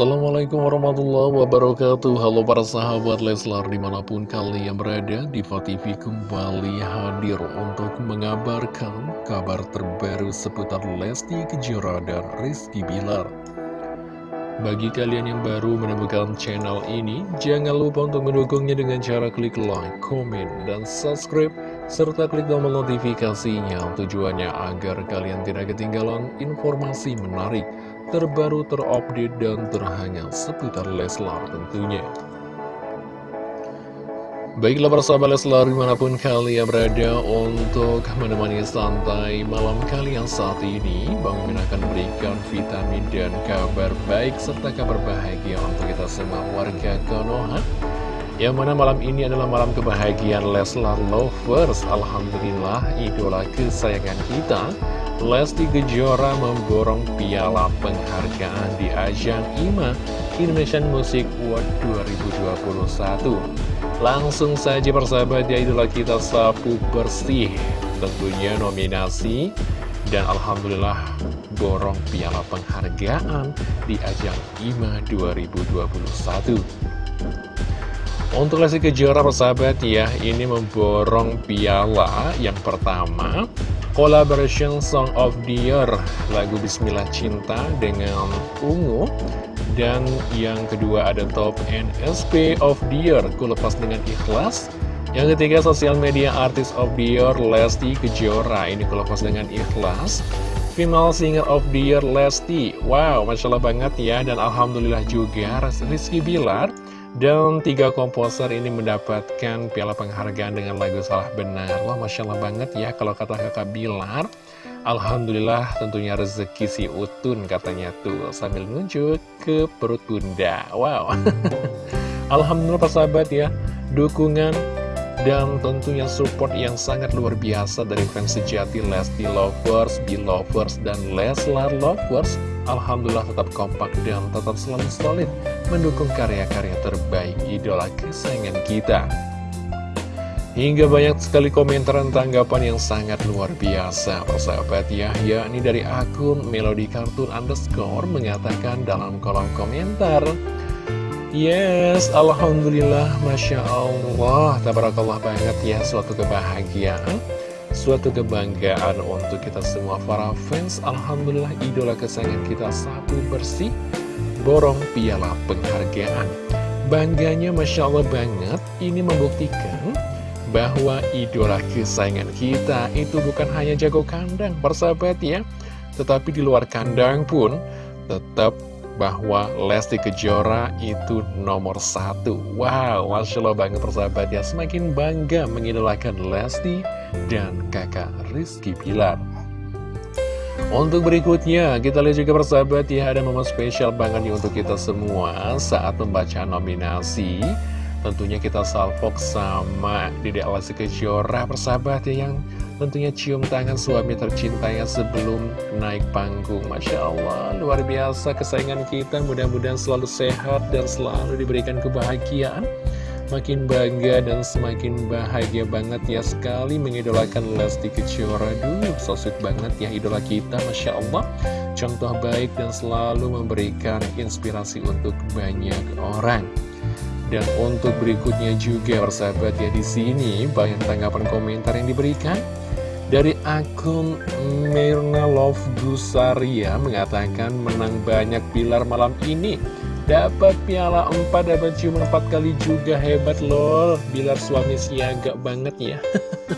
Assalamualaikum warahmatullahi wabarakatuh. Halo para sahabat Leslar di mana pun kalian berada Diva TV kembali hadir untuk mengabarkan kabar terbaru seputar Lesti Kejora dan Rizky Bilar. Bagi kalian yang baru menemukan channel ini Jangan lupa untuk mendukungnya dengan cara klik like, komen, dan subscribe Serta klik tombol notifikasinya tujuannya agar kalian tidak ketinggalan informasi menarik terbaru, terupdate, dan terhangat seputar Leslar tentunya. Baiklah persahabat Leslar di mana pun kalian berada untuk menemani santai malam kalian saat ini Bang Min akan berikan vitamin dan kabar baik serta kabar bahagia untuk kita semua warga Konoha Yang mana malam ini adalah malam kebahagiaan Leslar Lovers Alhamdulillah idola kesayangan kita Lesti Kejora memborong piala penghargaan di ajang IMA Indonesian Music Award 2021 Langsung saja persahabat ya idola kita sapu bersih. Tentunya nominasi dan Alhamdulillah borong piala penghargaan di ajang IMA 2021 Untuk Lesti Kejora persahabat ya ini memborong piala. Yang pertama Collaboration Song of the Year. Lagu Bismillah Cinta dengan Ungu. Dan yang kedua ada Top NSP of the Year. Ku lepas dengan ikhlas. Yang ketiga Social Media Artist of the Year Lesti Kejora. Ini ku lepas dengan ikhlas. Female Singer of the Year Lesti. Wow, Masya Allah banget ya. Dan Alhamdulillah juga Rizky Bilar dan tiga komposer ini mendapatkan piala penghargaan dengan lagu Salah Benar. Wah, Masya Allah banget ya kalau kata kakak Bilar. Alhamdulillah tentunya rezeki si Utun katanya tuh sambil nunjuk ke perut bunda. Wow. Alhamdulillah persahabat ya. Dukungan dan tentunya support yang sangat luar biasa dari fans sejati Lesti Lovers, Belovers, dan Leslar Lovers Alhamdulillah tetap kompak dan tetap selalu solid mendukung karya-karya terbaik idola kesayangan kita. Hingga banyak sekali komentar dan tanggapan yang sangat luar biasa. Persahabat ya yakni dari akun Melody Cartoon Underscore mengatakan dalam kolom komentar Yes, Alhamdulillah, Masya Allah, tabarakallah banget ya, suatu kebahagiaan Suatu kebanggaan untuk kita semua para fans. Alhamdulillah idola kesayangan kita satu bersih Borong piala penghargaan. Bangganya Masya Allah banget Ini membuktikan bahwa idola kesayangan kita itu bukan hanya jago kandang persahabat ya. Tetapi di luar kandang pun tetap bahwa Lesti Kejora itu nomor satu. Wow, Masya Allah banget persahabat ya. Semakin bangga mengidolakan Lesti dan kakak Rizky Pilar untuk berikutnya, kita lihat juga persahabat ya, ada momen spesial banget nih untuk kita semua saat membaca nominasi. Tentunya kita salvok sama Dede Alasi Kejora persahabat ya, yang tentunya cium tangan suami tercintanya sebelum naik panggung. Masya Allah, luar biasa kesayangan kita, mudah-mudahan selalu sehat dan selalu diberikan kebahagiaan makin bangga dan semakin bahagia banget ya sekali mengidolakan Lesti Kejora. Duh, so sweet banget ya idola kita, Masya Allah. Contoh baik dan selalu memberikan inspirasi untuk banyak orang. Dan untuk berikutnya juga persahabat ya di sini banyak tanggapan komentar yang diberikan. Dari akun Mirna Love Gusaria mengatakan menang banyak pilar malam ini Dapat piala 4, dapat ciuman 4 kali juga Hebat loh Bilar suami siaga banget ya.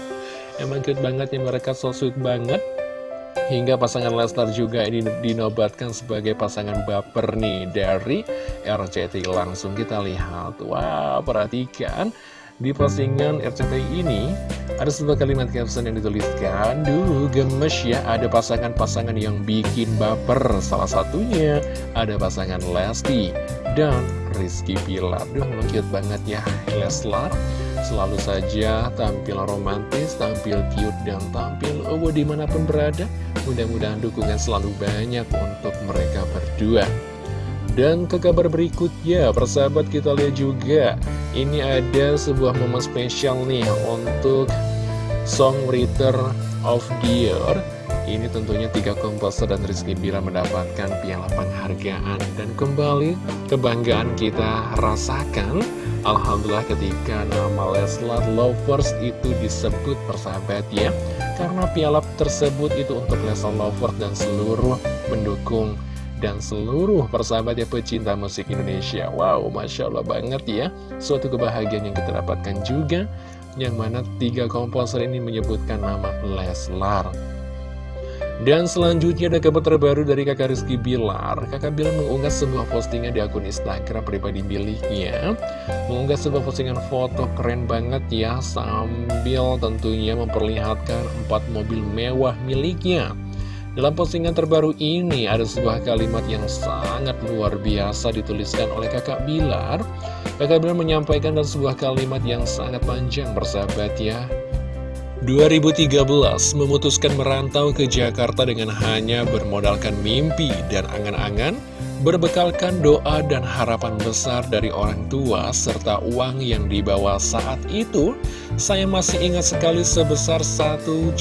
Emang cute banget ya mereka so sweet banget. Hingga pasangan Lesnar juga ini dinobatkan sebagai pasangan baper nih dari RCTI Langsung kita lihat. Wow perhatikan di postingan RCTI ini ada sebuah kalimat caption yang dituliskan Duh gemes ya ada pasangan-pasangan yang bikin baper. Salah satunya ada pasangan Lesti dan Rizky Pilar Duh cute banget ya Leslar. Selalu saja tampil romantis, tampil cute, dan tampil oh, di mana pun berada. Mudah-mudahan dukungan selalu banyak untuk mereka berdua dan ke kabar berikutnya, persahabat kita lihat juga. Ini ada sebuah momen spesial nih untuk Song Songwriter of the Year Ini tentunya tiga komposer dan Rizky Bila mendapatkan piala penghargaan Dan kembali kebanggaan kita rasakan Alhamdulillah ketika nama Leslar Lovers itu disebut persahabat ya. Karena piala tersebut itu untuk Leslar Lovers dan seluruh mendukung dan seluruh persahabat ya pecinta musik Indonesia. Wow, Masya Allah banget ya. Suatu kebahagiaan yang kita dapatkan juga Yang mana tiga komposer ini menyebutkan nama Leslar. Dan selanjutnya ada kabar terbaru dari kakak Rizky Bilar. Kakak Bilar mengunggah sebuah postingan di akun Instagram pribadi miliknya. Mengunggah sebuah postingan foto keren banget ya Sambil tentunya memperlihatkan empat mobil mewah miliknya dalam postingan terbaru ini ada sebuah kalimat yang sangat luar biasa dituliskan oleh kakak Bilar. Kakak Bilar menyampaikan dan sebuah kalimat yang sangat panjang bersahabat ya. 2013 memutuskan merantau ke Jakarta dengan hanya bermodalkan mimpi dan angan-angan Berbekalkan doa dan harapan besar dari orang tua serta uang yang dibawa saat itu, saya masih ingat sekali sebesar 1.700.000,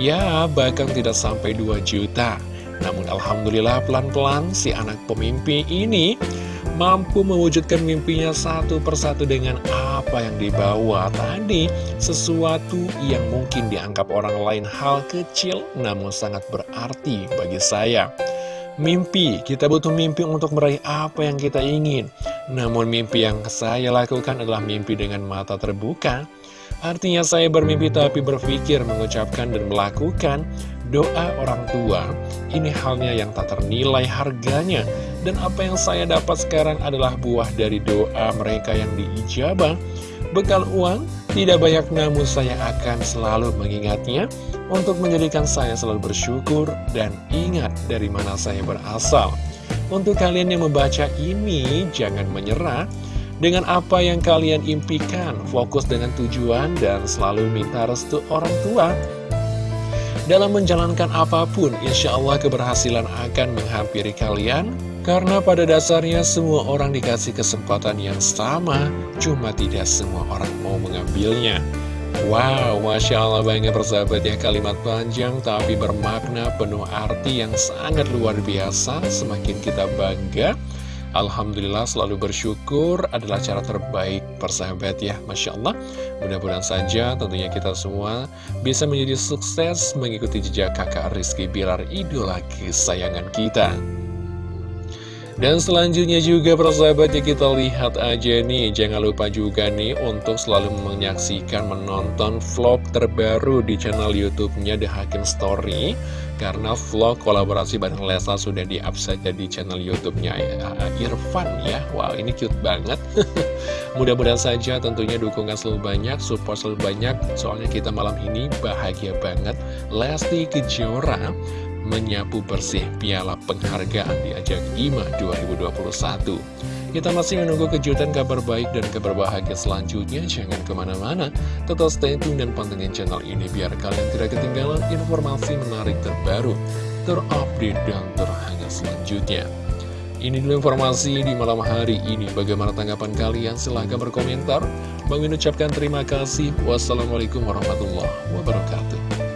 ya bahkan tidak sampai 2 juta. Namun Alhamdulillah pelan-pelan si anak pemimpi ini mampu mewujudkan mimpinya satu persatu dengan apa yang dibawa tadi Sesuatu yang mungkin dianggap orang lain hal kecil namun sangat berarti bagi saya Mimpi, kita butuh mimpi untuk meraih apa yang kita ingin. Namun mimpi yang saya lakukan adalah mimpi dengan mata terbuka. Artinya saya bermimpi tapi berpikir, mengucapkan dan melakukan doa orang tua. Ini halnya yang tak ternilai harganya. Dan apa yang saya dapat sekarang adalah buah dari doa mereka yang diijabah. Bekal uang tidak banyak namun saya akan selalu mengingatnya untuk menjadikan saya selalu bersyukur dan ingat dari mana saya berasal. Untuk kalian yang membaca ini, jangan menyerah dengan apa yang kalian impikan, fokus dengan tujuan dan selalu minta restu orang tua. Dalam menjalankan apa pun, insya Allah keberhasilan akan menghampiri kalian, karena pada dasarnya semua orang dikasih kesempatan yang sama, cuma tidak semua orang mau mengambilnya. Wow, Masya Allah banget persahabat ya kalimat panjang tapi bermakna penuh arti yang sangat luar biasa Semakin kita bangga. Alhamdulillah selalu bersyukur adalah cara terbaik persahabat ya Masya Allah. Mudah-mudahan saja tentunya kita semua bisa menjadi sukses mengikuti jejak kakak Rizky Bilar idola kesayangan kita dan selanjutnya juga persahabatnya kita lihat aja nih. Jangan lupa juga nih untuk selalu menyaksikan menonton vlog terbaru di channel youtube-nya The Hakim Story. Karena vlog kolaborasi bareng Lesa sudah di-up saja di channel youtube-nya uh, Irfan ya. Wow ini cute banget. Mudah-mudahan saja tentunya dukungan selalu banyak, support selalu banyak. Soalnya kita malam ini bahagia banget. Lesti Kejora menyapu bersih piala penghargaan di ajang IMA 2021. Kita masih menunggu kejutan kabar baik dan kabar bahagia selanjutnya. Jangan ke mana-mana, tetap stay tune dan pantengin channel ini biar kalian tidak ketinggalan informasi menarik terbaru, terupdate, dan terhangat selanjutnya. Ini dulu informasi di malam hari ini. Bagaimana tanggapan kalian? Silahkan berkomentar. Bang ucapkan terima kasih. Wassalamualaikum warahmatullahi wabarakatuh.